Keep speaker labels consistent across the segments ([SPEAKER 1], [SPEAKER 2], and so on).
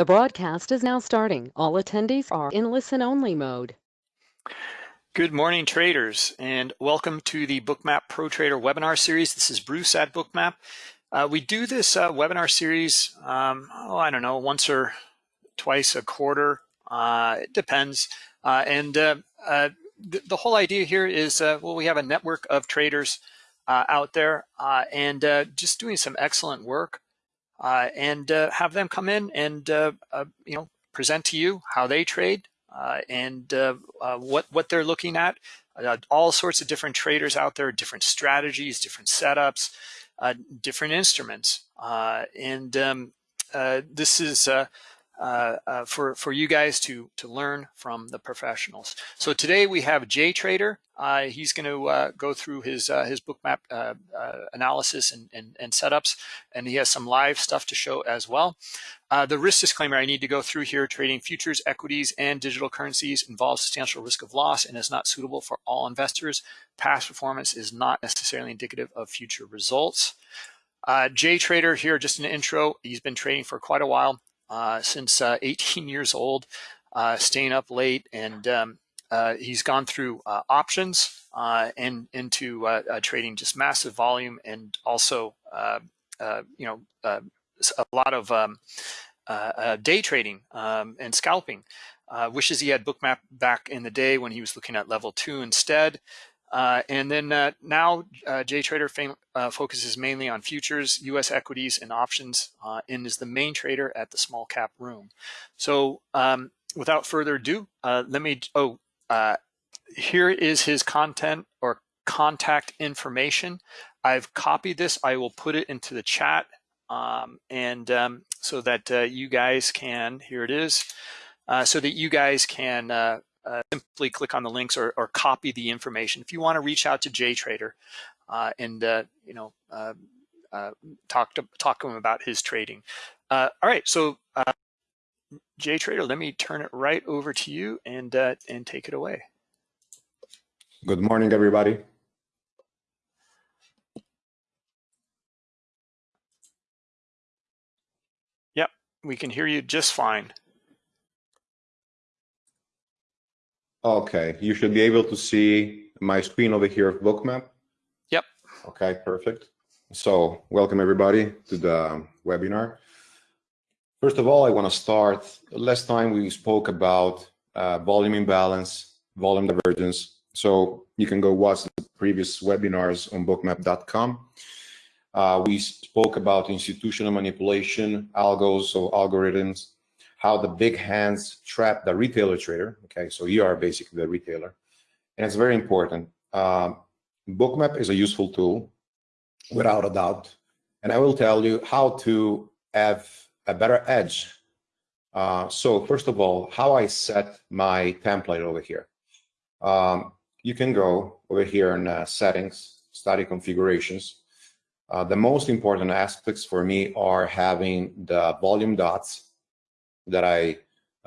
[SPEAKER 1] The broadcast is now starting. All attendees are in listen-only mode.
[SPEAKER 2] Good morning, traders, and welcome to the Bookmap Pro Trader webinar series. This is Bruce at Bookmap. Uh, we do this uh, webinar series, um, oh, I don't know, once or twice a quarter. Uh, it depends. Uh, and uh, uh, th the whole idea here is, well, we have a network of traders out there and just doing some excellent work. Uh, and uh, have them come in and uh, uh you know present to you how they trade uh, and uh, what what they're looking at. all sorts of different traders out there, different strategies, different setups, different instruments, and um, this is uh, uh, for for you guys to to learn from the professionals. So today we have Jay Trader. Uh, he's going to uh, go through his uh, his bookmap uh, analysis and, and, and setups, and he has some live stuff to show as well. the risk disclaimer I need to go through here: trading futures, equities, and digital currencies involves substantial risk of loss and is not suitable for all investors. Past performance is not necessarily indicative of future results. Jay Trader here, just an intro. He's been trading for quite a while. Uh, since uh, 18 years old, uh, staying up late, and um, he's gone through options and into trading just massive volume and also you know a lot of um, day trading um, and scalping. Uh, wishes he had bookmap back in the day when he was looking at level two instead. Uh, and then uh, now uh, JTrader uh, focuses mainly on futures, US equities, and options, uh, and is the main trader at the small cap room. So um, without further ado, uh, let me, oh, here is his content or contact information. I've copied this. I will put it into the chat um, and um, so that you guys can, here it is, so that you guys can uh, simply click on the links or, or, copy the information. If you want to reach out to JTrader uh, and uh, you know uh, uh, talk to talk to him about his trading. all right, so JTrader, let me turn it right over to you and and take it away.
[SPEAKER 3] Good morning, everybody.
[SPEAKER 2] Yep, we can hear you just fine.
[SPEAKER 3] Okay, you should be able to see my screen over here of Bookmap.
[SPEAKER 2] Yep.
[SPEAKER 3] Okay, perfect. So welcome everybody to the webinar. First of all, I want to start, last time we spoke about uh, volume imbalance, volume divergence. So you can go watch the previous webinars on bookmap.com. Uh, we spoke about institutional manipulation, algos, so algorithms, how the big hands trap the retailer trader. Okay, so you are basically the retailer. And it's very important. Um, Bookmap is a useful tool, without a doubt. And I will tell you how to have a better edge. Uh, so first of all, how I set my template over here. Um, you can go over here in uh, settings, study configurations. Uh, the most important aspects for me are having the volume dots that I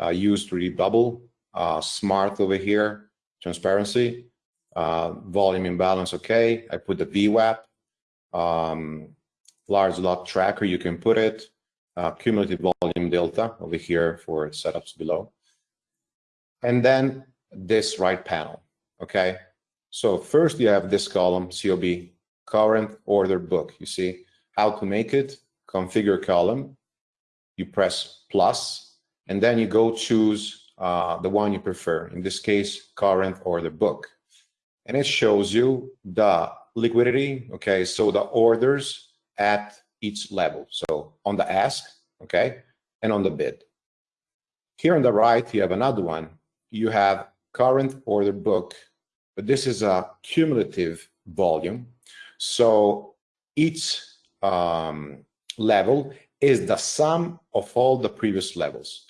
[SPEAKER 3] uh, use to read bubble, uh, smart over here, transparency, uh, volume imbalance, okay. I put the VWAP, um, large lot tracker, you can put it, uh, cumulative volume delta over here for setups below. And then this right panel, okay. So first you have this column, COB, current order book. You see how to make it, configure column, you press plus, and then you go choose uh, the one you prefer, in this case, current order book. And it shows you the liquidity, okay, so the orders at each level. So on the ask, okay, and on the bid. Here on the right, you have another one. You have current order book, but this is a cumulative volume. So each um, level is the sum of all the previous levels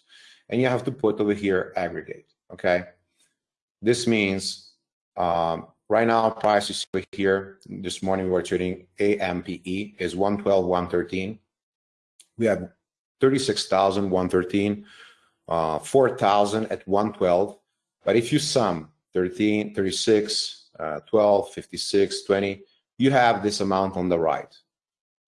[SPEAKER 3] and you have to put over here aggregate, okay? This means um, right now price is over here. This morning we were trading AMPE is 112, 113. We have 36,113, uh, 4,000 at 112. But if you sum 13, 36, uh, 12, 56, 20, you have this amount on the right.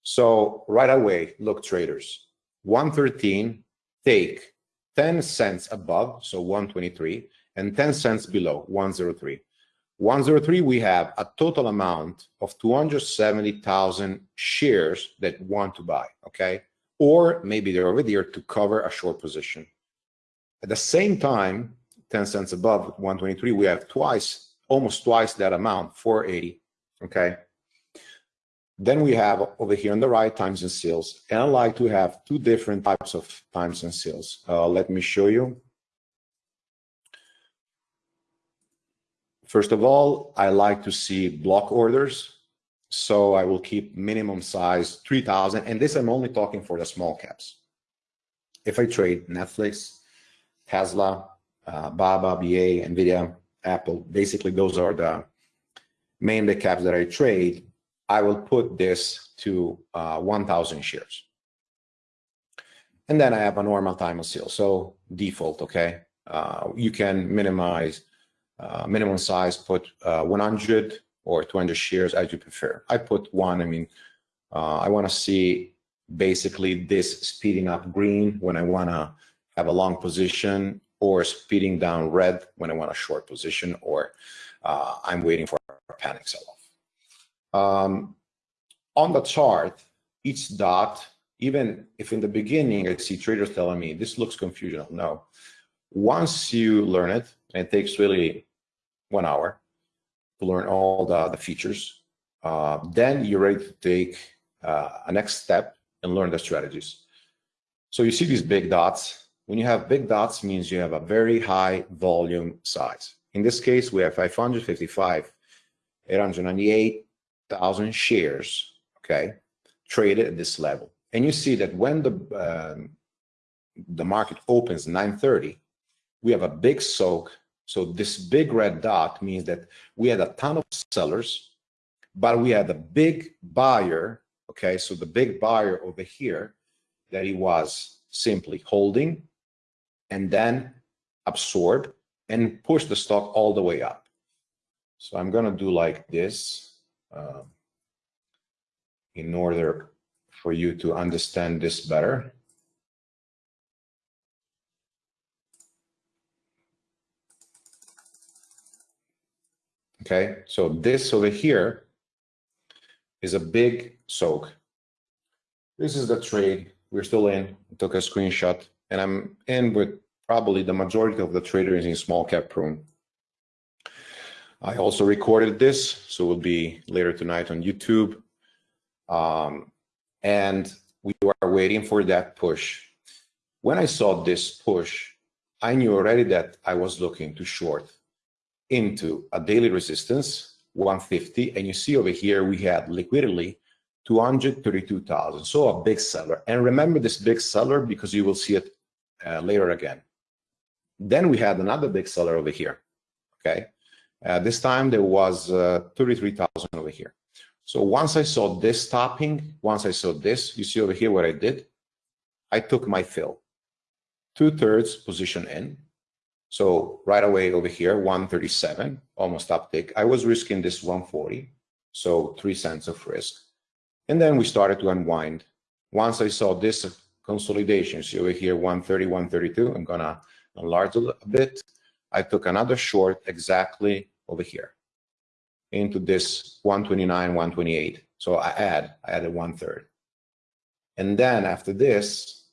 [SPEAKER 3] So right away, look traders, 113 take 10 cents above, so 123, and 10 cents below, 103. 103, we have a total amount of 270,000 shares that want to buy, okay? Or maybe they're over here to cover a short position. At the same time, 10 cents above 123, we have twice, almost twice that amount, 480, okay? Then we have over here on the right, times and sales. And I like to have two different types of times and sales. Uh, let me show you. First of all, I like to see block orders. So I will keep minimum size 3000. And this I'm only talking for the small caps. If I trade Netflix, Tesla, uh, Baba, BA, NVIDIA, Apple, basically those are the main big caps that I trade. I will put this to uh, 1,000 shares. And then I have a normal time of sale. So default, okay? Uh, you can minimize uh, minimum size, put uh, 100 or 200 shares as you prefer. I put one, I mean, uh, I wanna see basically this speeding up green when I wanna have a long position or speeding down red when I want a short position or uh, I'm waiting for a panic sell-off. Um, on the chart, each dot, even if in the beginning I see traders telling me this looks confusional, no. Once you learn it, it takes really one hour to learn all the, the features, uh, then you're ready to take uh, a next step and learn the strategies. So you see these big dots. When you have big dots means you have a very high volume size. In this case, we have 555, 898, thousand shares, okay, traded at this level. And you see that when the um, the market opens 9:30, we have a big soak. So this big red dot means that we had a ton of sellers, but we had a big buyer. Okay, so the big buyer over here that he was simply holding and then absorb and push the stock all the way up. So I'm gonna do like this uh, in order for you to understand this better. Okay, so this over here is a big soak. This is the trade. We're still in. I took a screenshot and I'm in with probably the majority of the traders in small cap room. I also recorded this, so it will be later tonight on YouTube. Um, and we are waiting for that push. When I saw this push, I knew already that I was looking to short into a daily resistance, 150. And you see over here, we had liquidity 232,000. So a big seller. And remember this big seller because you will see it uh, later again. Then we had another big seller over here. Okay. Uh, this time there was uh, 33,000 over here. So once I saw this stopping, once I saw this, you see over here what I did? I took my fill, two thirds position in. So right away over here, 137, almost uptick. I was risking this 140, so three cents of risk. And then we started to unwind. Once I saw this consolidation, see over here, 130, 132, I'm gonna enlarge a bit. I took another short exactly over here into this 129, 128. So I add, I added one third. And then after this,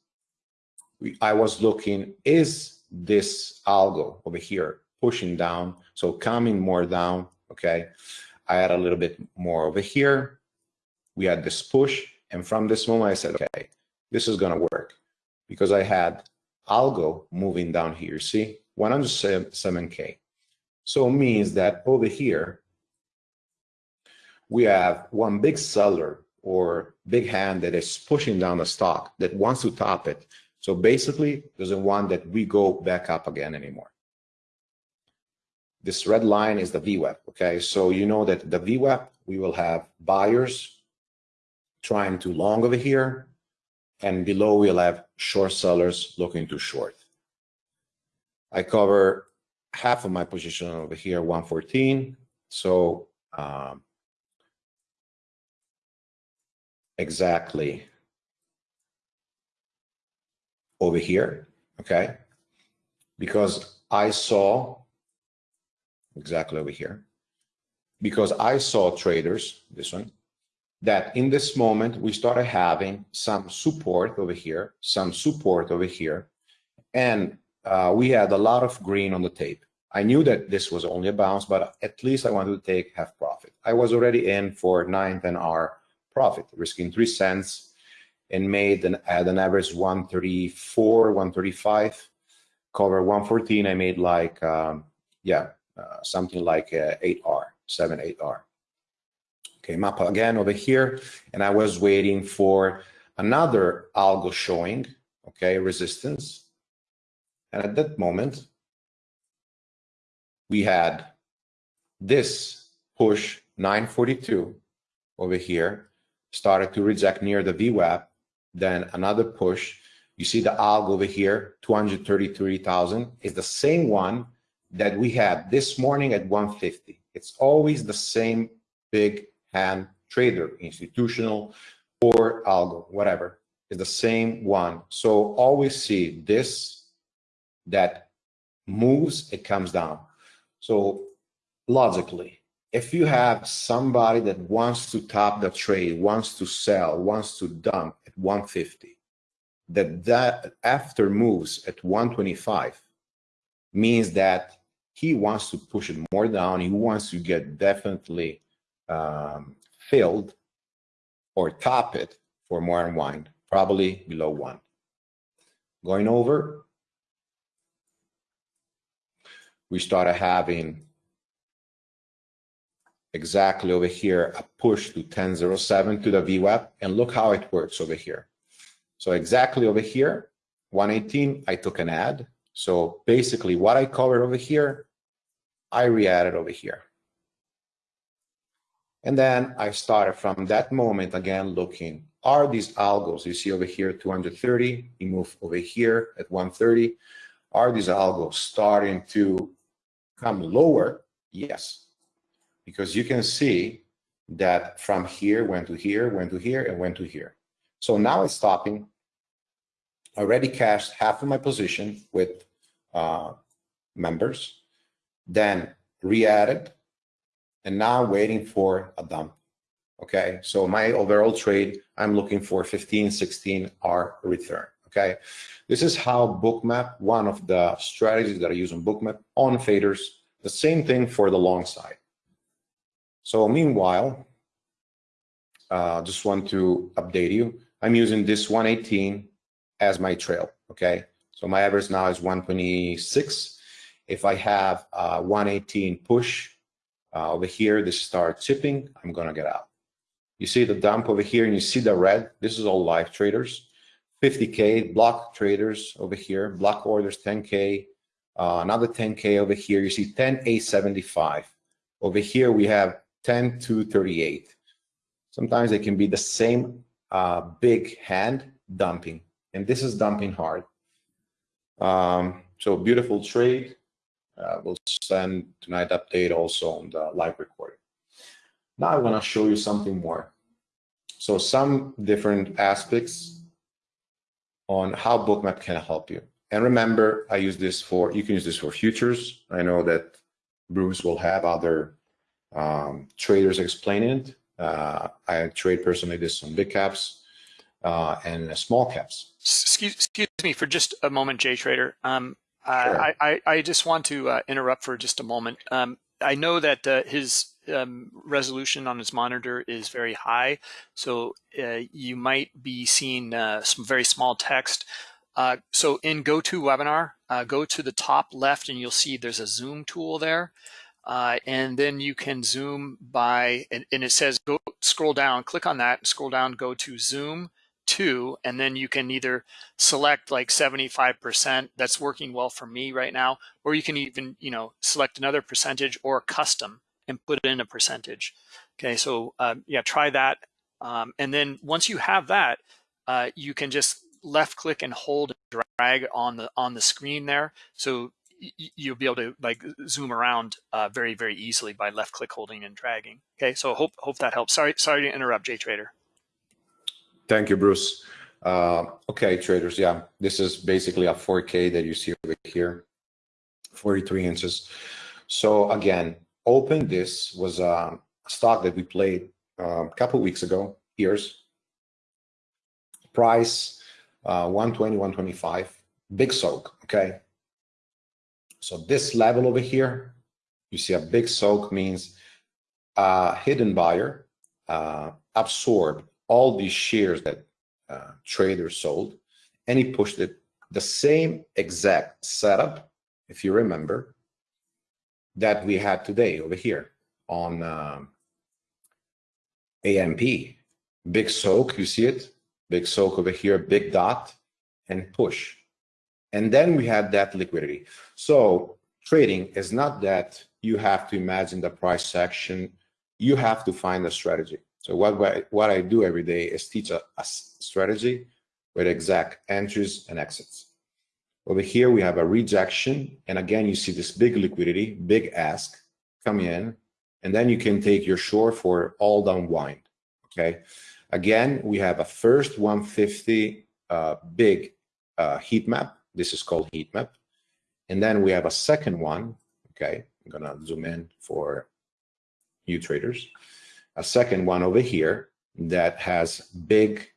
[SPEAKER 3] we, I was looking, is this algo over here pushing down? So coming more down, okay? I add a little bit more over here. We had this push. And from this moment, I said, okay, this is gonna work because I had algo moving down here, see? 107K. So it means that over here, we have one big seller or big hand that is pushing down the stock that wants to top it. So basically, doesn't want that we go back up again anymore. This red line is the VWAP, okay? So you know that the VWAP, we will have buyers trying to long over here, and below we'll have short sellers looking to short. I cover half of my position over here, 114. So um, exactly over here. okay? Because I saw exactly over here, because I saw traders, this one, that in this moment we started having some support over here, some support over here, and uh, we had a lot of green on the tape. I knew that this was only a bounce, but at least I wanted to take half profit. I was already in for 9, 10 hour profit, risking 3 cents and made an, at an average 134, 135. Cover 114, I made like, um, yeah, uh, something like uh, 8R, 7, 8R. Came up again over here, and I was waiting for another algo showing, okay, resistance. And at that moment, we had this push 942 over here, started to reject near the VWAP, then another push. You see the algo over here, 233,000 is the same one that we had this morning at 150. It's always the same big hand trader, institutional or algo, whatever, is the same one. So always see this that moves, it comes down. So logically, if you have somebody that wants to top the trade, wants to sell, wants to dump at 150, that that after moves at 125 means that he wants to push it more down. He wants to get definitely um, filled or top it for more unwind, probably below one. Going over, we started having exactly over here a push to 1007 to the VWAP and look how it works over here. So exactly over here, 118, I took an ad. So basically what I covered over here, I re-added over here. And then I started from that moment again looking, are these algos, you see over here 230, you move over here at 130, are these algos starting to come lower? Yes, because you can see that from here went to here, went to here, and went to here. So now it's stopping. I already cashed half of my position with uh, members, then re-added, and now I'm waiting for a dump. Okay, so my overall trade, I'm looking for 15, 16 R return. Okay, this is how Bookmap, one of the strategies that I use on Bookmap on faders, the same thing for the long side. So meanwhile, uh, just want to update you. I'm using this 118 as my trail, okay? So my average now is 126. If I have uh, 118 push uh, over here, this starts chipping, I'm gonna get out. You see the dump over here and you see the red, this is all live traders. 50K block traders over here, block orders 10K, uh, another 10K over here. You see 10A75. Over here we have 10 to 38. Sometimes they can be the same uh, big hand dumping, and this is dumping hard. Um, so beautiful trade. Uh, we'll send tonight update also on the live recording. Now I want to show you something more. So some different aspects on how Bookmap can help you. And remember, I use this for, you can use this for futures. I know that Bruce will have other um, traders explain it. Uh, I trade personally this on big caps uh, and small caps.
[SPEAKER 2] Excuse, excuse me for just a moment, Jay Trader. Um, sure. I, I, I, just want to uh, interrupt for just a moment. Um, I know that uh, his um, resolution on its monitor is very high, so uh, you might be seeing uh, some very small text. so in GoToWebinar, go to the top left and you'll see there's a zoom tool there. Uh, and then you can zoom by, and, and, it says go scroll down, click on that, scroll down, go to zoom to, and then you can either select like 75%, that's working well for me right now, or you can even, you know, select another percentage or custom and put it in a percentage. Okay, so um, yeah, try that. Um, and then once you have that, uh, you can just left click and hold and drag on the on the screen there. So you'll be able to like zoom around uh, very, very easily by left click holding and dragging. Okay, so hope hope that helps. Sorry, sorry to interrupt, Jay Trader.
[SPEAKER 3] Thank you, Bruce. Uh, okay, traders, yeah, this is basically a 4K that you see over here, 43 inches. So again, Open this was a stock that we played a couple weeks ago, years. Price uh, 120, 125, big soak, okay? So this level over here, you see a big soak means a hidden buyer uh, absorbed all these shares that uh, traders sold, and he pushed it the same exact setup, if you remember, that we had today over here on um, AMP. Big soak, you see it? Big soak over here, big dot, and push. And then we had that liquidity. So trading is not that you have to imagine the price action. You have to find a strategy. So what, what I do every day is teach a, a strategy with exact entries and exits. Over here, we have a rejection. And again, you see this big liquidity, big ask come in. And then you can take your short for all down wind. Okay. Again, we have a first 150 uh, big uh, heat map. This is called heat map. And then we have a second one. Okay. I'm to zoom in for you traders a second one over here that has big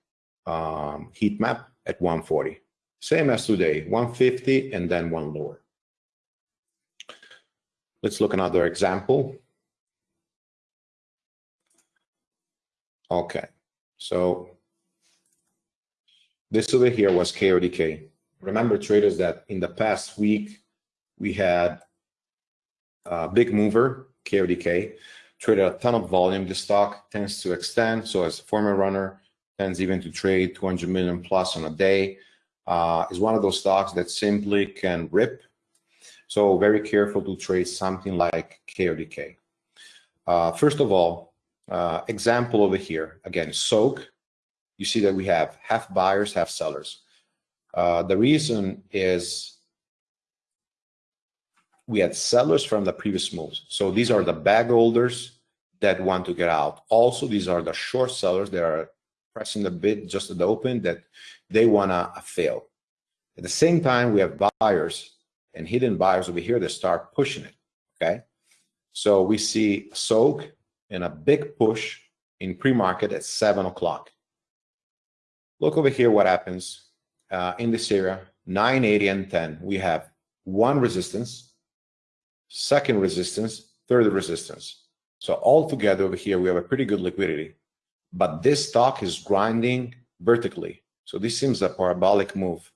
[SPEAKER 3] um, heat map at 140. Same as today, 150 and then one lower. Let's look another example. Okay, so this over here was KODK. Remember traders that in the past week, we had a big mover, KODK, traded a ton of volume. The stock tends to extend. So as a former runner, tends even to trade 200 million plus on a day. Uh, is one of those stocks that simply can rip. So very careful to trade something like KODK. Uh, first of all, uh, example over here, again, soak. You see that we have half buyers, half sellers. Uh, the reason is we had sellers from the previous moves. So these are the bag holders that want to get out. Also, these are the short sellers that are pressing the bid just at the open that they want to fail. At the same time, we have buyers and hidden buyers over here that start pushing it, okay? So we see soak and a big push in pre-market at 7 o'clock. Look over here what happens uh, in this area, 980 and 10. We have one resistance, second resistance, third resistance. So all together over here, we have a pretty good liquidity. But this stock is grinding vertically. So this seems a parabolic move.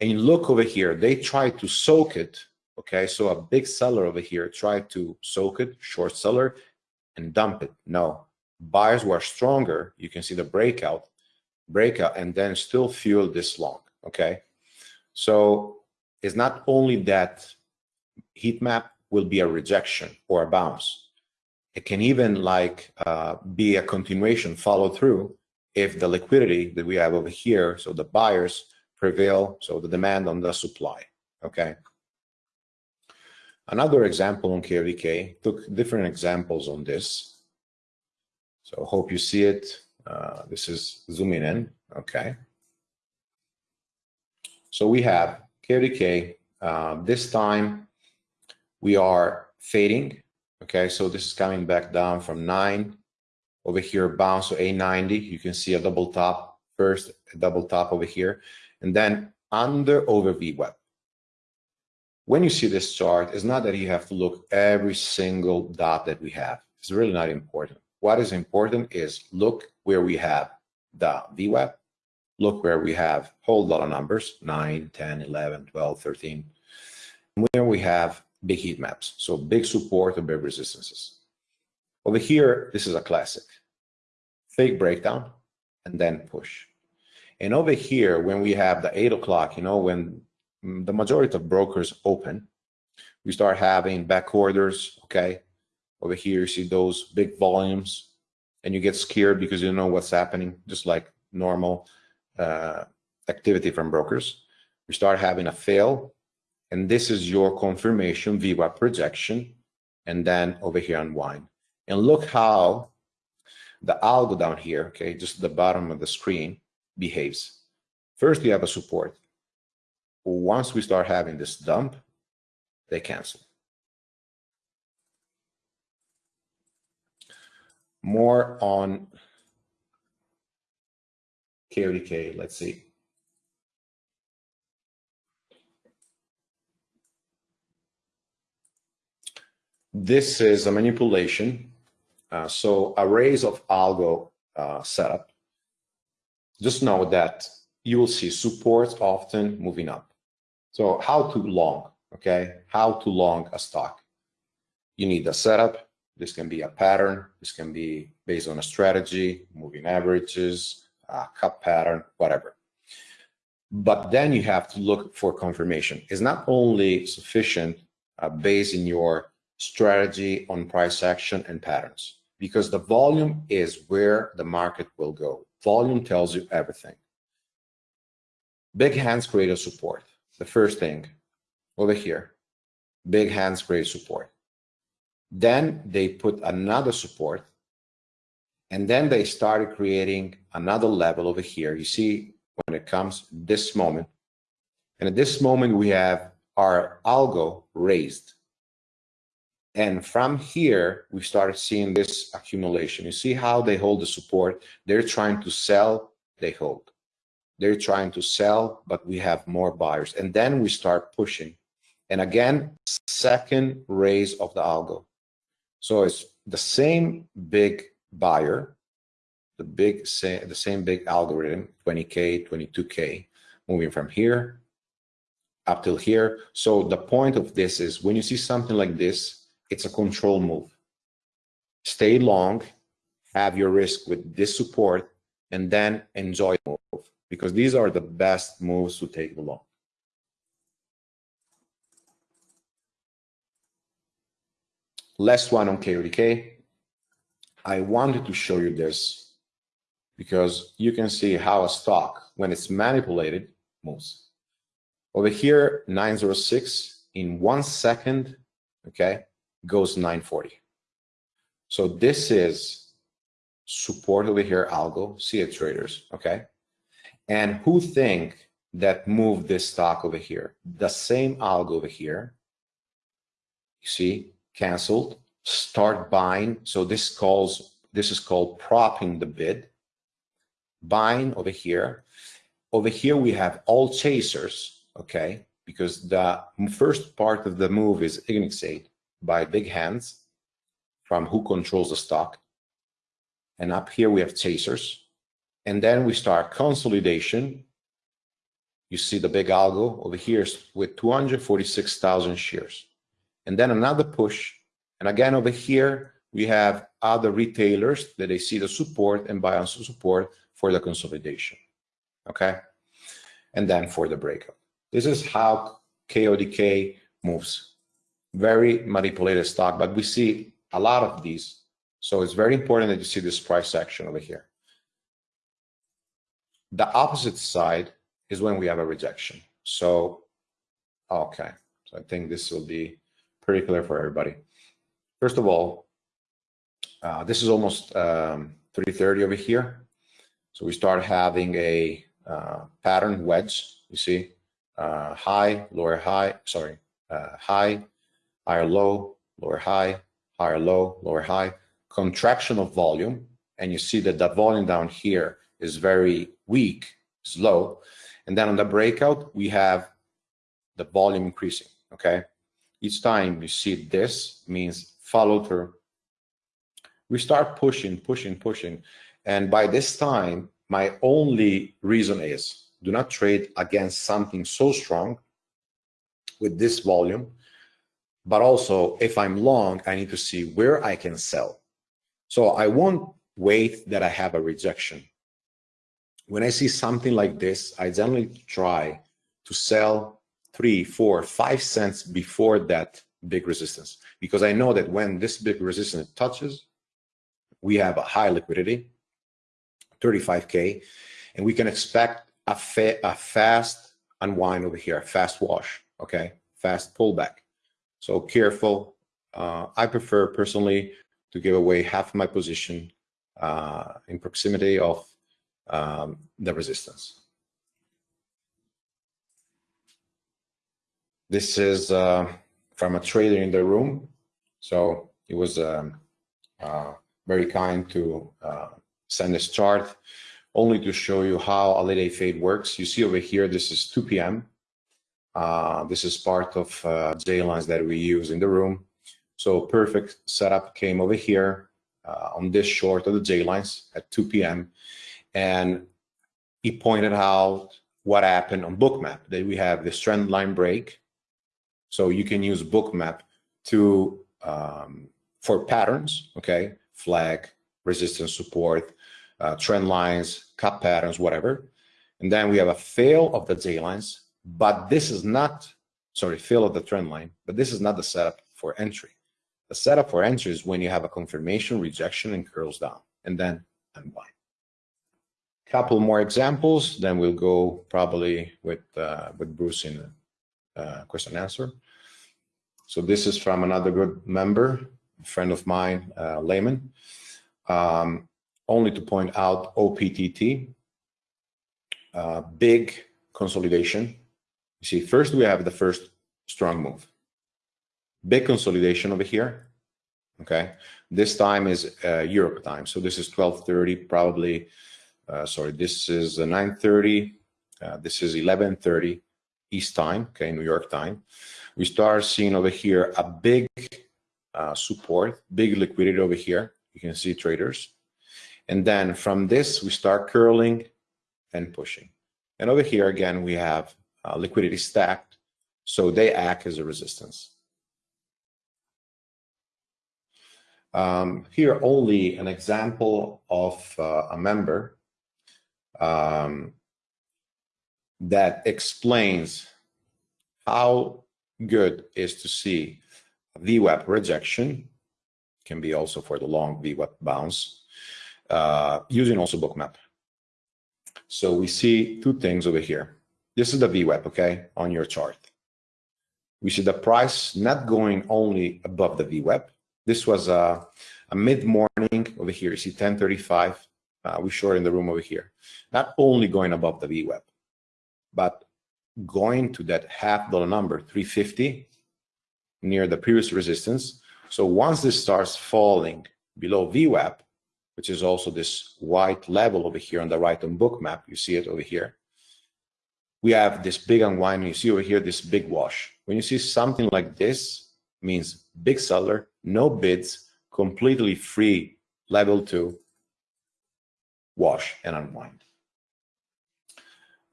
[SPEAKER 3] And you look over here, they try to soak it. Okay, so a big seller over here tried to soak it, short seller, and dump it. No, buyers were stronger. You can see the breakout, breakout, and then still fuel this long. Okay, so it's not only that heat map will be a rejection or a bounce. It can even like uh, be a continuation follow through if the liquidity that we have over here, so the buyers prevail, so the demand on the supply, okay? Another example on KVK, took different examples on this. So hope you see it. Uh, this is zooming in, okay? So we have KVK, uh, this time we are fading. Okay, so this is coming back down from 9. Over here, bounce to A90. You can see a double top first, a double top over here. And then under over VWAP. When you see this chart, it's not that you have to look every single dot that we have. It's really not important. What is important is look where we have the VWAP, look where we have whole lot of numbers, 9, 10, 11, 12, 13, where we have big heat maps. So big support and big resistances. Over here, this is a classic. Fake breakdown and then push. And over here, when we have the eight o'clock, you know, when the majority of brokers open, we start having back orders, okay? Over here, you see those big volumes and you get scared because you know what's happening, just like normal uh, activity from brokers. We start having a fail and this is your confirmation VWAP projection. And then over here unwind. And look how the algo down here, okay, just the bottom of the screen behaves. First, you have a support. Once we start having this dump, they cancel. More on KODK, let's see. This is a manipulation. Uh, so arrays of algo uh, setup. Just know that you will see supports often moving up. So how to long, okay? How to long a stock. You need a setup. This can be a pattern. This can be based on a strategy, moving averages, cup pattern, whatever. But then you have to look for confirmation. It's not only sufficient uh, based in your strategy on price action and patterns because the volume is where the market will go. Volume tells you everything. Big hands create a support. The first thing over here, big hands create support. Then they put another support and then they started creating another level over here. You see when it comes this moment. And at this moment, we have our algo raised. And from here, we started seeing this accumulation. You see how they hold the support. They're trying to sell, they hold. They're trying to sell, but we have more buyers. And then we start pushing. And again, second raise of the algo. So it's the same big buyer, the big say, the same big algorithm, 20K, 22K, moving from here up till here. So the point of this is when you see something like this, it's a control move. Stay long, have your risk with this support, and then enjoy the move because these are the best moves to take long. Last one on KODK. I wanted to show you this because you can see how a stock, when it's manipulated, moves. Over here, 906 in one second, okay, goes 940. So this is support over here, algo, see it traders, okay? And who think that moved this stock over here? The same algo over here, you see, canceled, start buying. So this calls this is called propping the bid. Buying over here. Over here we have all chasers, okay? Because the first part of the move is initiated by big hands from who controls the stock. And up here we have chasers. And then we start consolidation. You see the big algo over here with 246,000 shares. And then another push and again, over here, we have other retailers that they see the support and buy on support for the consolidation. Okay. And then for the breakout. This is how KODK moves. Very manipulated stock, but we see a lot of these. So it's very important that you see this price action over here. The opposite side is when we have a rejection. So, okay. So I think this will be pretty clear for everybody. First of all, uh, this is almost um, 330 over here. So we start having a uh, pattern wedge, you see, uh, high, lower high, sorry, uh, high, higher low, lower high, higher low, lower high, contraction of volume. And you see that the volume down here is very weak, slow. And then on the breakout, we have the volume increasing, okay? Each time you see this means follow through. We start pushing, pushing, pushing. And by this time, my only reason is do not trade against something so strong with this volume. But also, if I'm long, I need to see where I can sell. So I won't wait that I have a rejection. When I see something like this, I generally try to sell three, four, five cents before that big resistance because I know that when this big resistance touches, we have a high liquidity, 35K, and we can expect a, fa a fast unwind over here, a fast wash, okay, fast pullback. So careful. Uh, I prefer personally to give away half my position uh, in proximity of um, the resistance. This is uh, from a trader in the room. So he was um, uh, very kind to uh, send this chart only to show you how a late fade works. You see over here, this is 2 p.m. Uh, this is part of uh, J lines that we use in the room. So perfect setup came over here uh, on this short of the J lines at 2 p.m. And he pointed out what happened on bookmap that we have this trend line break. So you can use bookmap to um, for patterns, okay, flag, resistance support, uh, trend lines, cup patterns, whatever. And then we have a fail of the J lines, but this is not, sorry, fill of the trend line, but this is not the setup for entry. The setup for entry is when you have a confirmation, rejection, and curls down, and then unwind. Couple more examples, then we'll go probably with uh, with Bruce in uh, question answer. So this is from another good member, friend of mine, uh, Layman. Um, only to point out OPTT, uh, big consolidation. You see, first we have the first strong move. Big consolidation over here. Okay, this time is uh, Europe time. So this is 12:30, probably. Uh, sorry, this is 9:30. Uh, this is 11:30 East time. Okay, New York time. We start seeing over here a big uh, support, big liquidity over here. You can see traders. And then from this, we start curling and pushing. And over here, again, we have uh, liquidity stacked. So they act as a resistance. Um, here only an example of uh, a member um, that explains how good is to see VWAP rejection, can be also for the long VWAP bounce, uh, using also bookmap. So we see two things over here. This is the VWAP, okay, on your chart. We see the price not going only above the VWAP, this was a, a mid-morning over here. You see 1035. Uh, we short in the room over here. Not only going above the VWAP, but going to that half dollar number, 350, near the previous resistance. So once this starts falling below VWAP, which is also this white level over here on the right on bookmap, you see it over here. We have this big unwind. You see over here this big wash. When you see something like this, means big seller, no bids, completely free level two, wash and unwind.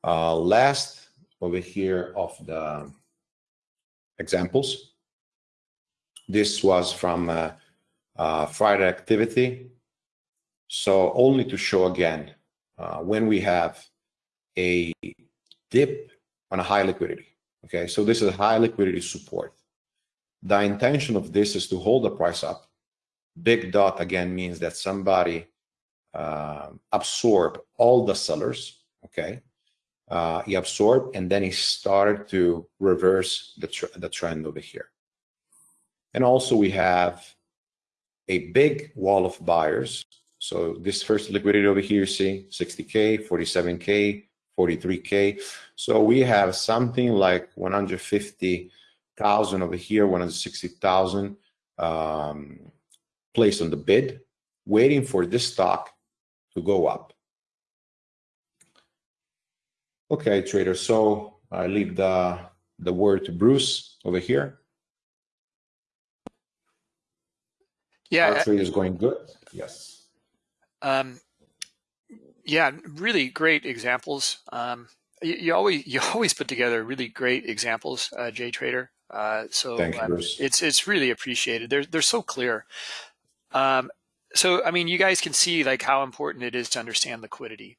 [SPEAKER 3] Uh, last over here of the examples. This was from uh, uh, Friday activity. So only to show again, uh, when we have a dip on a high liquidity. Okay, so this is a high liquidity support. The intention of this is to hold the price up. Big dot again means that somebody uh, absorbed all the sellers, okay? Uh, he absorbed and then he started to reverse the, tr the trend over here. And also we have a big wall of buyers. So this first liquidity over here, see 60K, 47K, 43K. So we have something like 150 thousand over here, 160,000 um, placed on the bid, waiting for this stock to go up. Okay, trader. So I leave the the word to Bruce over here.
[SPEAKER 2] Yeah,
[SPEAKER 3] our trade is going good. Yes.
[SPEAKER 2] Um, yeah, really great examples. Um, you, you, always you always put together really great examples, uh, J Trader. Uh, so
[SPEAKER 3] you,
[SPEAKER 2] um, it's it's really appreciated. They're they're so clear. Um, so I mean, you guys can see like how important it is to understand liquidity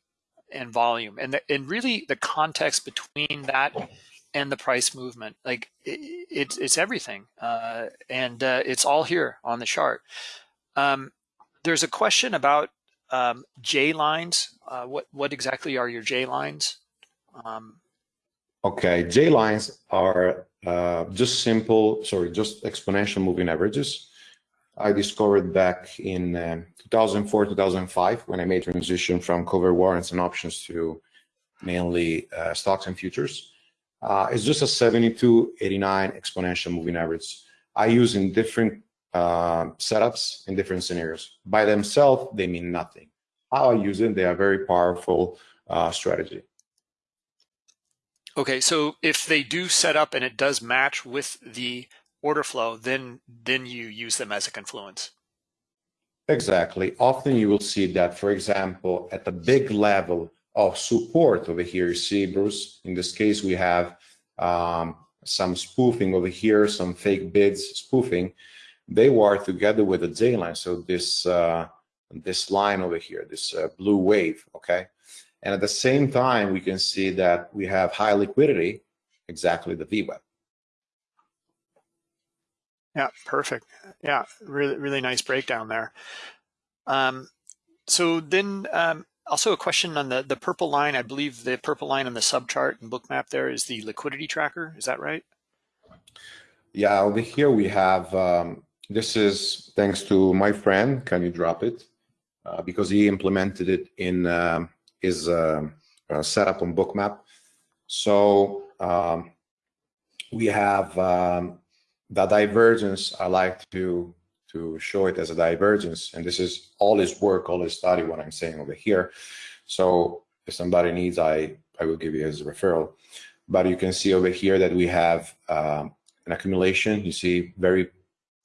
[SPEAKER 2] and volume, and the, and really the context between that and the price movement. Like it, it's it's everything, uh, and uh, it's all here on the chart. Um, there's a question about um, J lines. Uh, what what exactly are your J lines? Um,
[SPEAKER 3] Okay, J lines are uh, just simple, sorry, just exponential moving averages. I discovered back in uh, 2004, 2005, when I made transition from cover warrants and options to mainly uh, stocks and futures. uh, it's just a 72, 89 exponential moving average. I use in different uh, setups in different scenarios. By themselves, they mean nothing. How I use it, they are very powerful uh, strategy.
[SPEAKER 2] Okay, so if they do set up and it does match with the order flow, then then you use them as a confluence.
[SPEAKER 3] Exactly. Often you will see that, for example, at the big level of support over here, you see, Bruce, in this case, we have um, some spoofing over here, some fake bids spoofing. They were together with the J line. So this, uh, this line over here, this uh, blue wave, okay? And at the same time, we can see that we have high liquidity, exactly the VWAP.
[SPEAKER 2] Yeah, perfect. Yeah, really, really nice breakdown there. Um, so then um, also a question on the, the purple line. I believe the purple line on the subchart and Bookmap there is the liquidity tracker. Is that right?
[SPEAKER 3] Yeah, over here we have, um, this is thanks to my friend, can you drop it? Uh, because he implemented it in um, his uh, uh, setup on bookmap. So um, we have um, the divergence, I like to to show it as a divergence. And this is all his work, all his study, what I'm saying over here. So if somebody needs, I, I will give you his referral. But you can see over here that we have um, an accumulation. You see very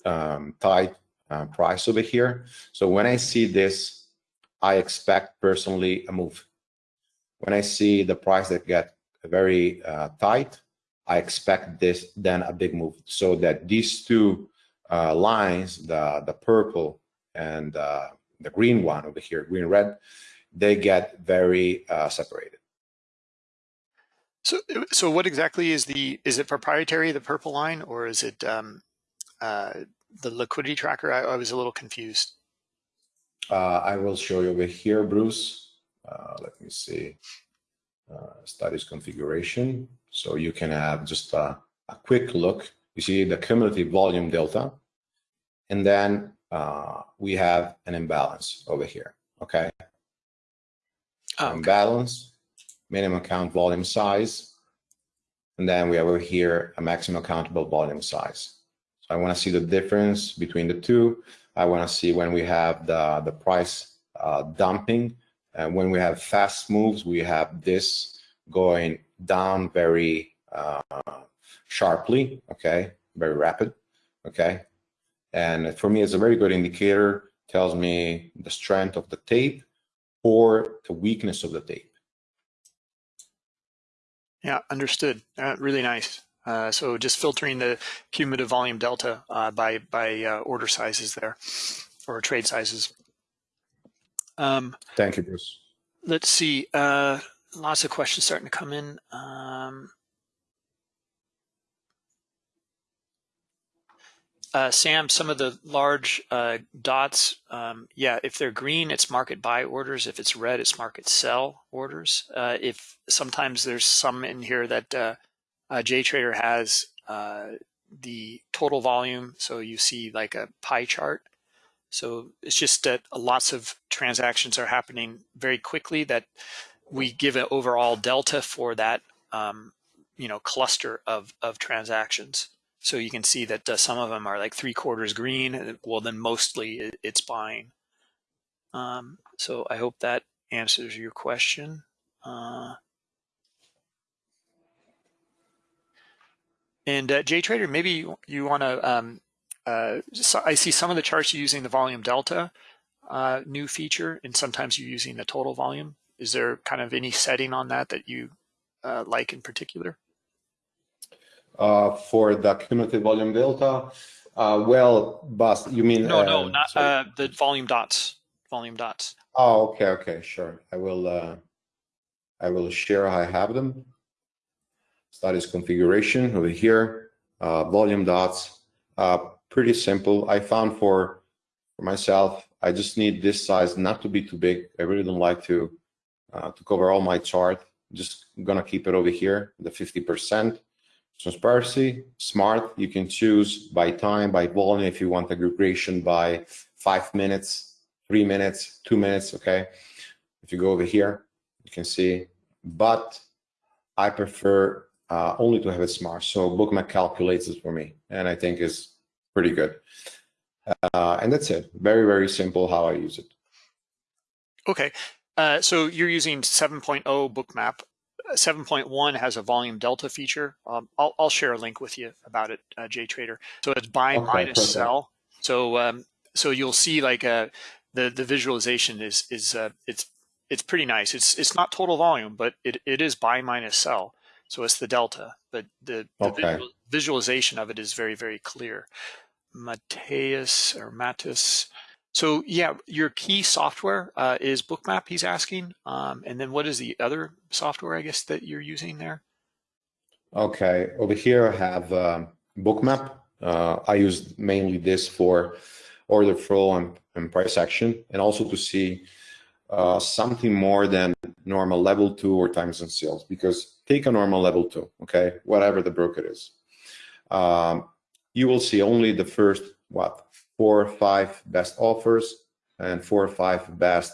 [SPEAKER 3] um, tight uh, price over here. So when I see this, I expect personally a move. When I see the price that get very uh, tight, I expect this then a big move so that these two uh, lines, the, the purple and uh, the green one over here, green red, they get very uh, separated.
[SPEAKER 2] So, so what exactly is the, is it proprietary, the purple line, or is it um, uh, the liquidity tracker? I, I, was a little confused.
[SPEAKER 3] Uh, I will show you over here, Bruce. Uh, let me see. studies configuration. So you can have just a, a quick look. You see the cumulative volume delta, and then uh, we have an imbalance over here, okay? Oh, okay. Imbalance, minimum count volume size, and then we have over here a maximum accountable volume size. I wanna see the difference between the two. I wanna see when we have the, the price uh, dumping, and when we have fast moves, we have this going down very uh, sharply, okay, very rapid, okay. And for me, it's a very good indicator, tells me the strength of the tape or the weakness of the tape.
[SPEAKER 2] Yeah, understood. Uh, really nice. Uh, so just filtering the cumulative volume delta uh, by by uh, order sizes there, or trade sizes.
[SPEAKER 3] Um, Thank you, Bruce.
[SPEAKER 2] Let's see. Uh, lots of questions starting to come in. Um, uh, Sam, some of the large uh, dots, um, yeah, if they're green, it's market buy orders. If it's red, it's market sell orders. Uh, if sometimes there's some in here that uh, JTrader has uh, the total volume, so you see like a pie chart. So it's just that lots of transactions are happening very quickly that we give an overall delta for that um, you know cluster of of transactions. So you can see that uh, some of them are like three quarters green. Well, then mostly it's buying. Um, so I hope that answers your question. Uh, and uh, JTrader, maybe you, you want to, um, uh, so I see some of the charts using the volume delta uh, new feature, and sometimes you're using the total volume. Is there kind of any setting on that that you uh, like in particular?
[SPEAKER 3] Uh, for the cumulative volume delta, uh, well, Bas, you mean?
[SPEAKER 2] No, no, uh, not uh, the volume dots. Volume dots.
[SPEAKER 3] Oh, okay, okay, sure. I will. Uh, I will share. I have them. Studies configuration over here. Uh, volume dots. Uh, pretty simple. I found for for myself. I just need this size not to be too big. I really don't like to uh, to cover all my chart. Just gonna keep it over here, the 50%. Transparency, smart, you can choose by time, by volume, if you want aggregation by five minutes, three minutes, two minutes, okay? If you go over here, you can see, but I prefer uh, only to have it smart. So Bookmap calculates it for me, and I think is pretty good. Uh, and that's it. Very, very simple how I use it.
[SPEAKER 2] Okay. Uh, so you're using 7.0 Bookmap. 7.1 has a volume delta feature. Um, I'll, I'll, share a link with you about it, uh, JTrader. So it's buy okay, minus perfect. sell. So um, so you'll see like uh, the the visualization is is uh, it's it's pretty nice. It's it's not total volume, but it, it is buy minus sell. So it's the delta, but the, the okay. visual, visualization of it is very, very clear. Mateus or Matis. So yeah, your key software uh, is Bookmap, he's asking. Um, and then what is the other software, I guess, that you're using there?
[SPEAKER 3] Okay, over here I have um, Bookmap. Uh, I use mainly this for order flow and, and price action, and also to see uh, something more than normal level two or times and sales, because take a normal level two, okay, whatever the broker is. Um, you will see only the first, what, four or five best offers and four or five best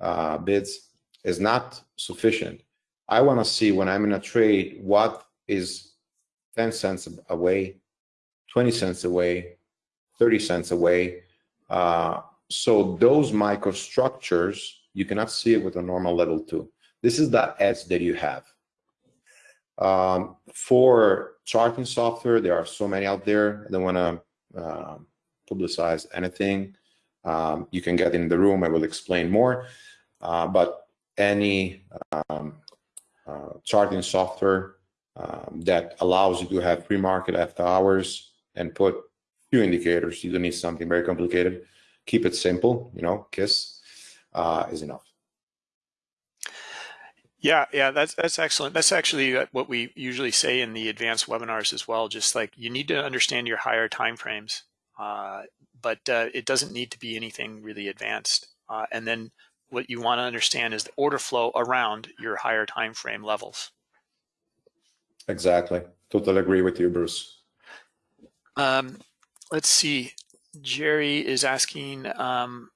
[SPEAKER 3] uh, bids is not sufficient. I want to see when I'm in a trade, what is 10 cents away, 20 cents away, 30 cents away. Uh, so those microstructures, you cannot see it with a normal level two. This is the edge that you have. Um, for charting software, there are so many out there. I don't want to uh, publicize anything. Um, you can get in the room. I will explain more. Uh, but any um, uh, charting software um, that allows you to have pre-market after hours and put few indicators. You don't need something very complicated. Keep it simple. You know, KISS uh, is enough.
[SPEAKER 2] Yeah, yeah, that's that's excellent. That's actually uh, what we usually say in the advanced webinars as well. Just like you need to understand your higher time frames, uh, but uh, it doesn't need to be anything really advanced. Uh, and then what you want to understand is the order flow around your higher time frame levels.
[SPEAKER 3] Exactly. Totally agree with you, Bruce.
[SPEAKER 2] Um, let's see. Jerry is asking um,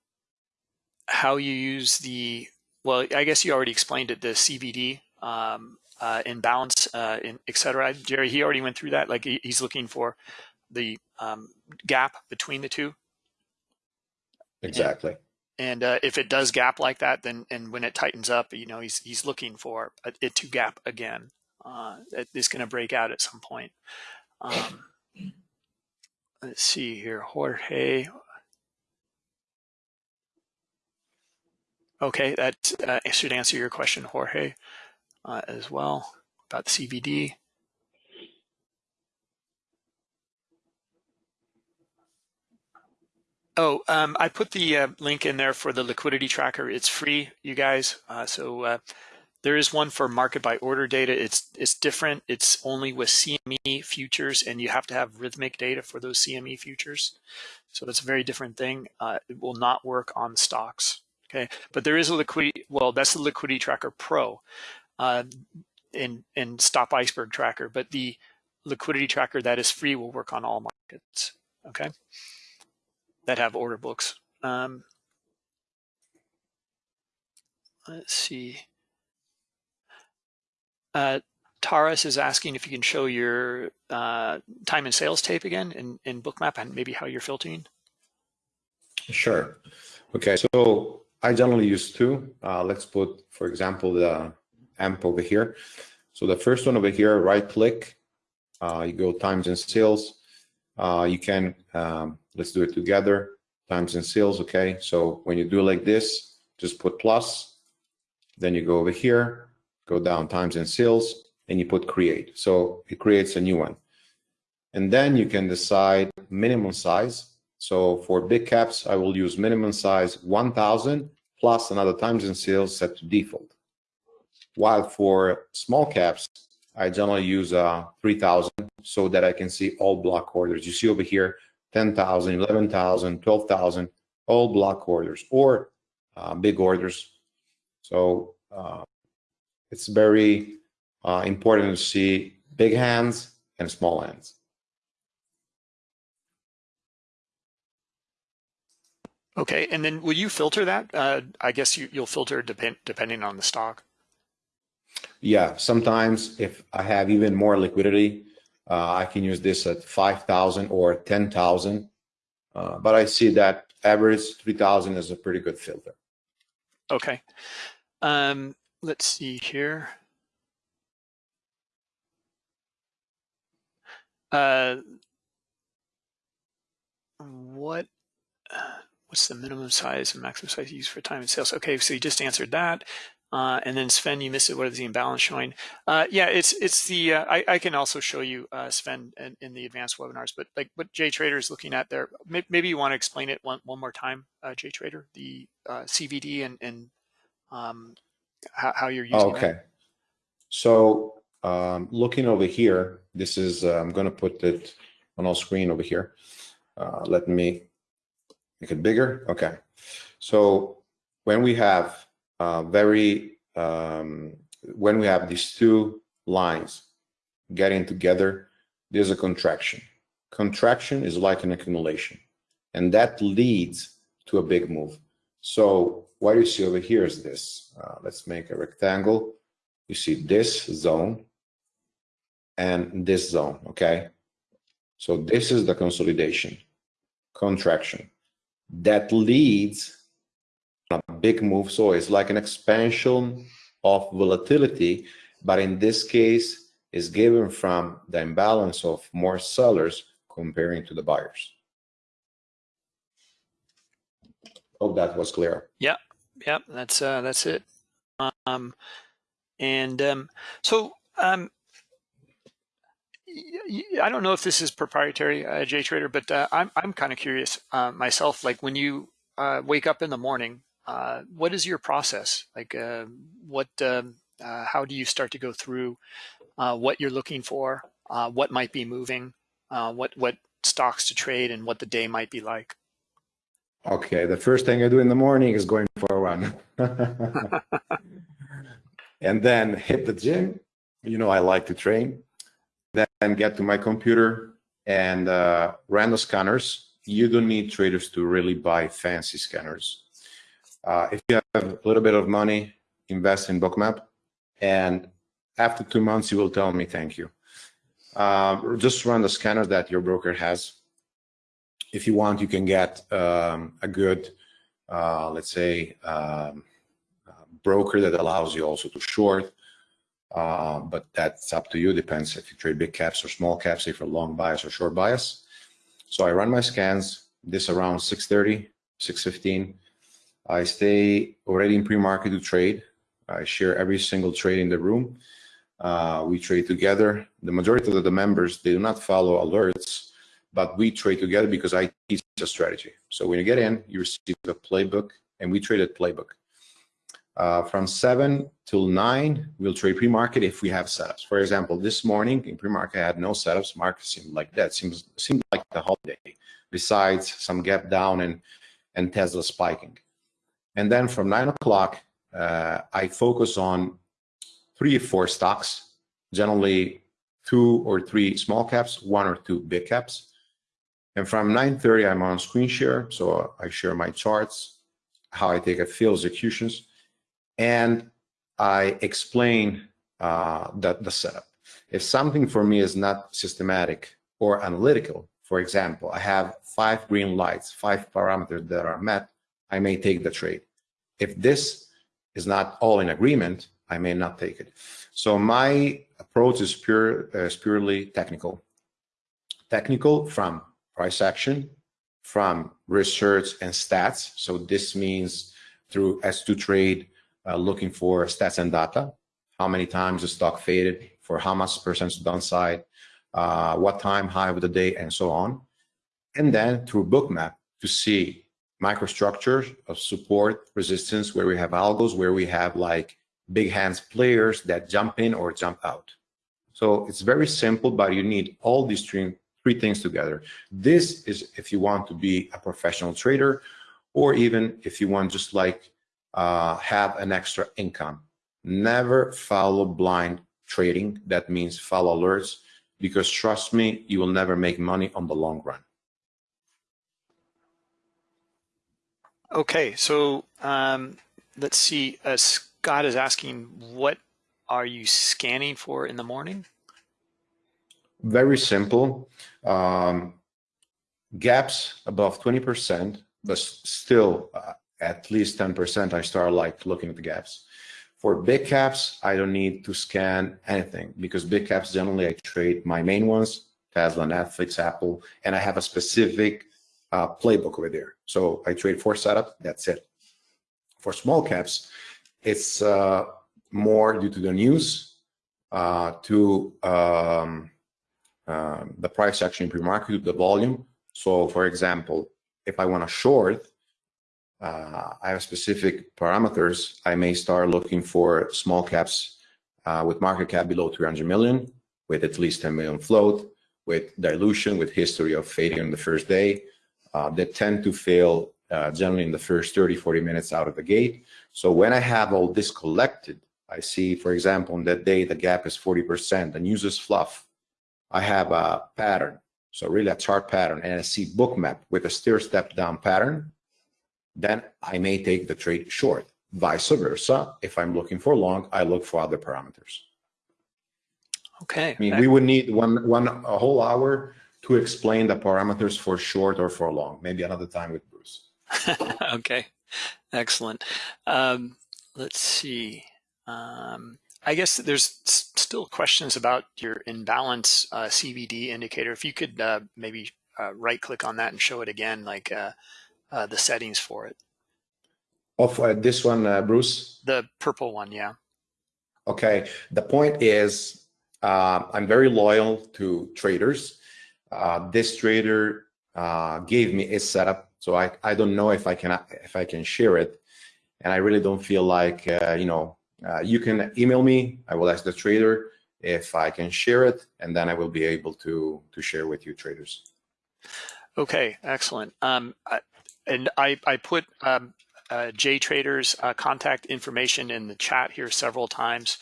[SPEAKER 2] how you use the well, I guess you already explained it, the CVD um, uh, imbalance, uh, in, et cetera. Jerry, he already went through that. Like he, he's looking for the um, gap between the two.
[SPEAKER 3] Exactly.
[SPEAKER 2] And, and uh, if it does gap like that, then and when it tightens up, you know, he's he's looking for it to gap again. Uh, it's going to break out at some point. Um, let's see here, Jorge. Okay, that uh, should answer your question, Jorge, uh, as well about CVD. Oh, um, I put the uh, link in there for the liquidity tracker. It's free, you guys. Uh, so uh, there is one for market by order data. It's it's different. It's only with CME futures, and you have to have Rithmic data for those CME futures. So it's a very different thing. Uh, it will not work on stocks. Okay, but there is a liquidity, well, that's the Liquidity Tracker Pro uh, in, in Stop Iceberg Tracker, but the liquidity tracker that is free will work on all markets, okay, that have order books. Um, let's see. Uh, is asking if you can show your uh, time and sales tape again in, in Bookmap and maybe how you're filtering.
[SPEAKER 3] Sure. Okay, so I generally use two. Uh, let's put, for example, the AMP over here. So the first one over here, right click, uh, you go times and sales. Uh, you can, um, let's do it together, times and sales, okay? So when you do like this, just put plus, then you go over here, go down times and sales, and you put create. So it creates a new one. And then you can decide minimum size. So for big caps, I will use minimum size 1000 plus another times in sales set to default. While for small caps, I generally use uh, 3000 so that I can see all block orders. You see over here, 10,000, 11,000, 12,000, all block orders or uh, big orders. So uh, it's very uh, important to see big hands and small hands.
[SPEAKER 2] Okay, and then will you filter that? Uh, I guess you, will filter depend, depending on the stock.
[SPEAKER 3] Yeah, sometimes if I have even more liquidity, uh, I can use this at 5,000 or 10,000. Uh, but I see that average 3,000 is a pretty good filter.
[SPEAKER 2] Okay. Um, let's see here. Uh, what what's the minimum size and maximum size used for time and sales? Okay, so you just answered that. Uh, and then Sven, you missed it. What is the imbalance showing? Uh, yeah, it's it's the uh, I, I can also show you uh, Sven in, in, the advanced webinars, but like what JTrader is looking at there, maybe, you want to explain it one one more time, uh, JTrader, the uh, CVD and and um, how, how, you're using
[SPEAKER 3] okay. That. So um, looking over here, this is I'm going to put it on our screen over here. let me make it bigger. Okay. So when we have uh, very, um, when we have these two lines getting together, there's a contraction. Contraction is like an accumulation, and that leads to a big move. So what you see over here is this. Uh, let's make a rectangle. You see this zone and this zone, okay? So this is the consolidation, contraction. That leads a big move. So it's like an expansion of volatility, but in this case, is given from the imbalance of more sellers comparing to the buyers. Hope that was clear.
[SPEAKER 2] Yeah, yeah, that's uh, that's it. Um, and um, so um, I don't know if this is proprietary, uh, JTrader, but uh, I'm I'm kind of curious uh, myself. Like when you uh, wake up in the morning, uh, what is your process? Like, uh, what, um, uh, how do you start to go through uh, what you're looking for, uh, what might be moving, what what stocks to trade, and what the day might be like?
[SPEAKER 3] Okay, the first thing I do in the morning is going for a run, and then hit the gym. You know, I like to train. Then get to my computer and run the scanners. You don't need traders to really buy fancy scanners uh, if you have a little bit of money, invest in Bookmap, and after two months, you will tell me thank you. Uh, just run the scanner that your broker has. If you want, you can get um, a good, uh, let's say, um, broker that allows you also to short. Uh, but that's up to you. Depends if you trade big caps or small caps, if you're long bias or short bias. So I run my scans. This around 6:30, 6:15 I stay already in pre-market to trade. I share every single trade in the room. Uh, we trade together. The majority of the members, they do not follow alerts, but we trade together because I teach a strategy. So when you get in, you receive a playbook and we trade at playbook. Uh, from 7 till 9, we'll trade pre-market if we have setups. For example, this morning in pre-market, I had no setups. Market seemed like that. Seems seemed like the holiday, besides some gap down and, and Tesla spiking. And then from nine o'clock, uh, I focus on three or four stocks, generally two or three small caps, one or two big caps. And from 9.30, I'm on screen share. So I share my charts, how I take a field executions, and I explain uh, the, the setup. If something for me is not systematic or analytical, for example, I have five green lights, five parameters that are met, I may take the trade. If this is not all in agreement, I may not take it. So my approach is pure, uh, is purely technical. Technical from price action, from research and stats. So this means through S2 trade, uh, looking for stats and data, how many times the stock faded, for how much percent downside, uh, what time high of the day, and so on. And then through bookmap to see microstructures of support resistance where we have algos, where we have like big hands players that jump in or jump out. So it's very simple, but you need all these three, three things together. This is if you want to be a professional trader, or even if you want just like uh, have an extra income. Never follow blind trading. That means follow alerts, because trust me, you will never make money on the long run.
[SPEAKER 2] Okay, so um, let's see. Uh, Scott is asking what are you scanning for in the morning?
[SPEAKER 3] Very simple. Um, gaps above 20%, but still uh, at least 10%, I start like looking at the gaps. For big caps, I don't need to scan anything because big caps generally I trade my main ones, Tesla, Netflix, Apple, and I have a specific uh, playbook over there. So I trade for setup, that's it. For small caps, it's uh, more due to the news, uh, to um, uh, the price action pre-market, the volume. So for example, if I want to short, uh, I have specific parameters. I may start looking for small caps uh, with market cap below 300 million, with at least 10 million float, with dilution, with history of fading on the first day, uh, that tend to fail uh, generally in the first 30, 40 minutes out of the gate. So when I have all this collected, I see, for example, on that day, the gap is 40%, the news is fluff. I have a pattern, so really a chart pattern, and I see bookmap with a stair step down pattern, then I may take the trade short. Vice versa, if I'm looking for long, I look for other parameters.
[SPEAKER 2] Okay.
[SPEAKER 3] I mean, we would need one, one, a whole hour to explain the parameters for short or for long. Maybe another time with Bruce.
[SPEAKER 2] okay, excellent. Um, let's see. Um, I guess there's still questions about your imbalance uh, CVD indicator. If you could uh, maybe uh, right click on that and show it again, like uh, uh, the settings for it.
[SPEAKER 3] Of uh, this one, Bruce?
[SPEAKER 2] The purple one, yeah.
[SPEAKER 3] Okay, the point is I'm very loyal to traders. this trader gave me a setup, so I, I don't know if I can if I can share it, and I really don't feel like you know uh, you can email me. I will ask the trader if I can share it, and then I will be able to to share with you traders.
[SPEAKER 2] Okay, excellent. Um, I, and I I put um, uh, JTrader's uh, contact information in the chat here several times.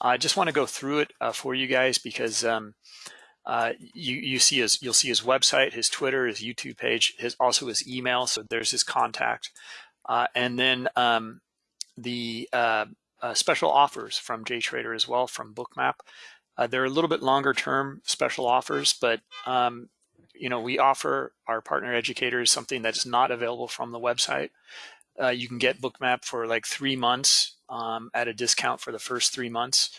[SPEAKER 2] I just want to go through it uh, for you guys because um, uh, you you see his you'll see his website, his Twitter, his YouTube page, his also his email. So there's his contact, uh, and then um, the uh, special offers from JTrader as well from Bookmap. They're a little bit longer term special offers, but um, you know we offer our partner educators something that's not available from the website. Uh, you can get Bookmap for like three months um, at a discount for the first three months,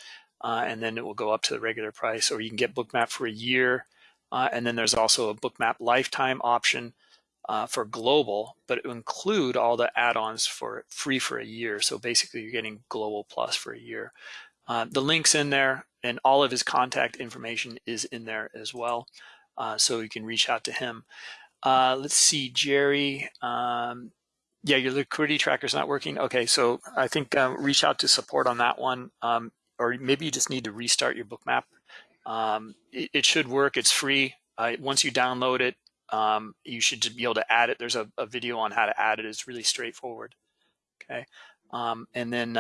[SPEAKER 2] uh, and then it will go up to the regular price. Or you can get Bookmap for a year, uh, and then there's also a Bookmap lifetime option uh, for global, but it will include all the add-ons for free for a year. So basically you're getting global plus for a year. Uh, the link's in there and all of his contact information is in there as well. Uh, so you can reach out to him. Uh, let's see, Jerry. Um, yeah, your liquidity tracker is not working. Okay, so I think um, reach out to support on that one. Um, or maybe you just need to restart your bookmap. Um, it, it, should work. It's free. Uh, once you download it, um, you should be able to add it. There's a, a, video on how to add it. It's really straightforward. Okay, and then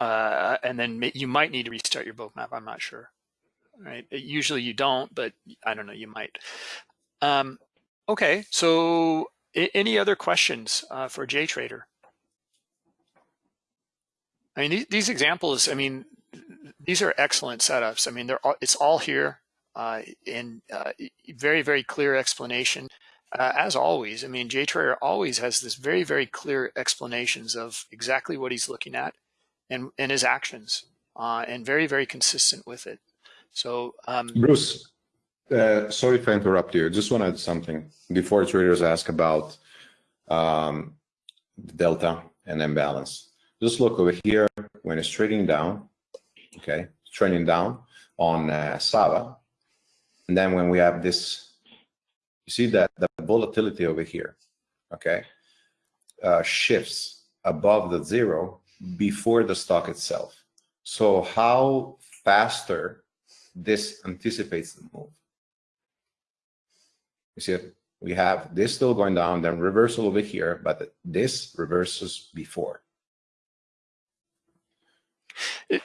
[SPEAKER 2] uh, and then you might need to restart your bookmap. I'm not sure. Right? Usually you don't, but I don't know. You might. Um, okay, so any other questions uh, for JTrader? I mean, these, these examples. I mean, these are excellent setups. I mean, they're all, it's all here uh, in uh, very, very clear explanation. Uh, as always, I mean, JTrader always has this very, very clear explanations of exactly what he's looking at and, and his actions uh, and very, very consistent with it. So, um,
[SPEAKER 3] Bruce, uh, sorry if I interrupt you. Just want to add something before traders ask about um, delta and imbalance. Just look over here when it's trading down, okay, trading down on uh, Sava, and then when we have this, you see that the volatility over here, okay, uh, shifts above the zero before the stock itself. So how faster this anticipates the move. You see, we have this still going down, then reversal over here, but this reverses before.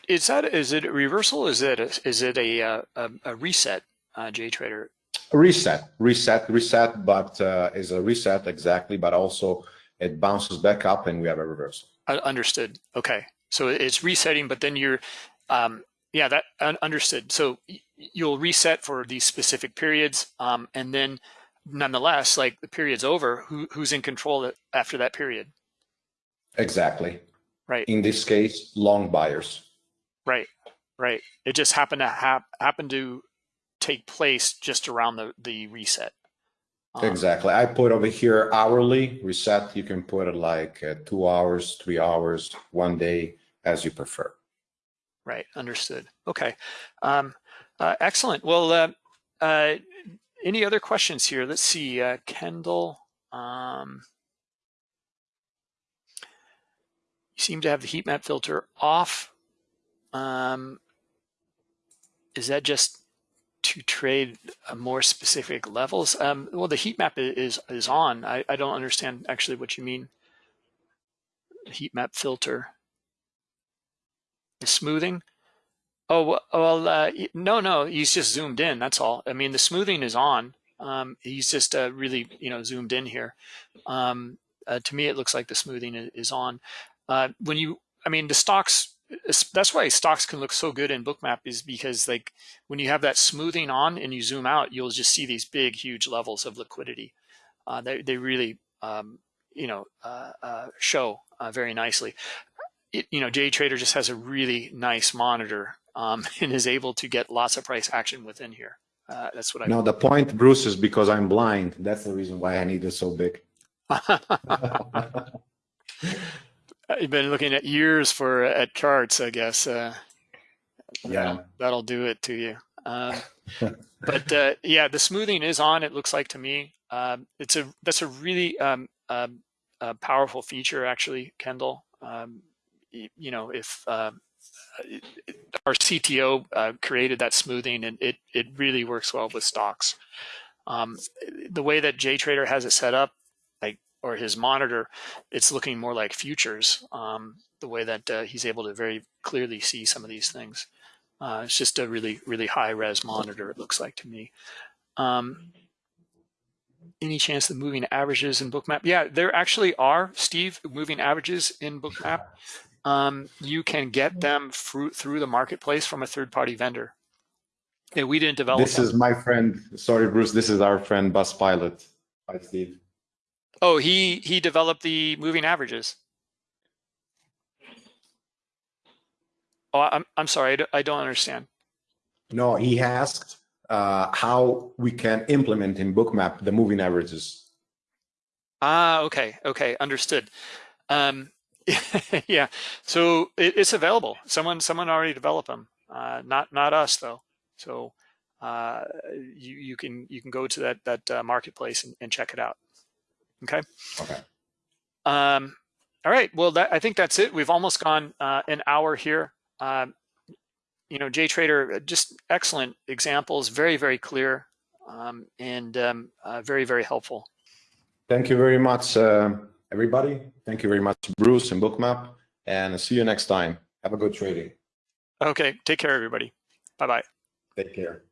[SPEAKER 2] Is that is it a reversal? Is it a, is it a, uh, a, a reset? uh, JTrader?
[SPEAKER 3] Reset, reset, reset, but uh, is a reset exactly, but also it bounces back up and we have a reversal.
[SPEAKER 2] Uh, understood. Okay. So it's resetting, but then you're um, yeah, that un- understood. So you'll reset for these specific periods, um, and then nonetheless, like the period's over, who who's in control after that period?
[SPEAKER 3] Exactly.
[SPEAKER 2] Right.
[SPEAKER 3] In this case, long buyers.
[SPEAKER 2] Right, right. It just happened to hap- happen to take place just around the the reset. Um,
[SPEAKER 3] Exactly. I put over here hourly reset. You can put it like uh, two hours, three hours, one day, as you prefer.
[SPEAKER 2] Right, understood. Okay, um, uh, excellent. Well, uh, uh, any other questions here? Let's see, uh, Kendall. Um, you seem to have the heat map filter off. Um, is that just to trade uh, more specific levels? Um, well, the heat map is is on. I, I don't understand actually what you mean. Heat map filter. The smoothing. Oh well, uh, no, no. He's just zoomed in. That's all. I mean, the smoothing is on. Um, he's just uh, really, you know, zoomed in here. Um, uh, to me, it looks like the smoothing is on. Uh, when you, I mean, the stocks. That's why stocks can look so good in Bookmap is because like when you have that smoothing on and you zoom out, you'll just see these big, huge levels of liquidity. Uh, they they really, um, you know, uh, uh, show very nicely it, you know, JTrader just has a really nice monitor um, and is able to get lots of price action within here. Uh, that's what I.
[SPEAKER 3] No, the point, Bruce, is because I'm blind. That's the reason why I need it so big.
[SPEAKER 2] You've been looking at years for at charts, I guess. Uh,
[SPEAKER 3] Yeah.
[SPEAKER 2] that'll do it to you. Um, but uh, yeah, the smoothing is on. It looks like to me. Um, it's a that's a really um, um, uh, powerful feature, actually, Kendall. You know, if uh, our CTO uh, created that smoothing, and it it really works well with stocks. Um, the way that JTrader has it set up, like or his monitor, it's looking more like futures. Um, the way that uh, he's able to very clearly see some of these things. Uh, it's just a really, really high res monitor, it looks like to me. Um, any chance the moving averages in Bookmap? Yeah, there actually are, Steve, moving averages in Bookmap. Um, you can get them through, through the marketplace from a third party vendor. Yeah, we didn't develop
[SPEAKER 3] This
[SPEAKER 2] them.
[SPEAKER 3] is my friend. Sorry, Bruce. This is our friend, Bus Pilot. Hi, Steve.
[SPEAKER 2] Oh, he he developed the moving averages. Oh, I'm I'm sorry, I don't, I don't understand.
[SPEAKER 3] No, he asked uh, how we can implement in Bookmap the moving averages.
[SPEAKER 2] Ah, okay, okay, understood. Um, yeah, so it, it's available. Someone someone already developed them. Uh, not not us though. So uh, you you can you can go to that that uh, marketplace and, and check it out. Okay.
[SPEAKER 3] Okay.
[SPEAKER 2] Um, all right. Well, that, I think that's it. We've almost gone uh, an hour here. Um, you know, JTrader, uh, just excellent examples, very, very clear, um, and um, uh, very, very helpful.
[SPEAKER 3] Thank you very much, uh, everybody. Thank you very much, Bruce and Bookmap. And see you next time. Have a good trading.
[SPEAKER 2] Okay. Take care, everybody. Bye bye.
[SPEAKER 3] Take care.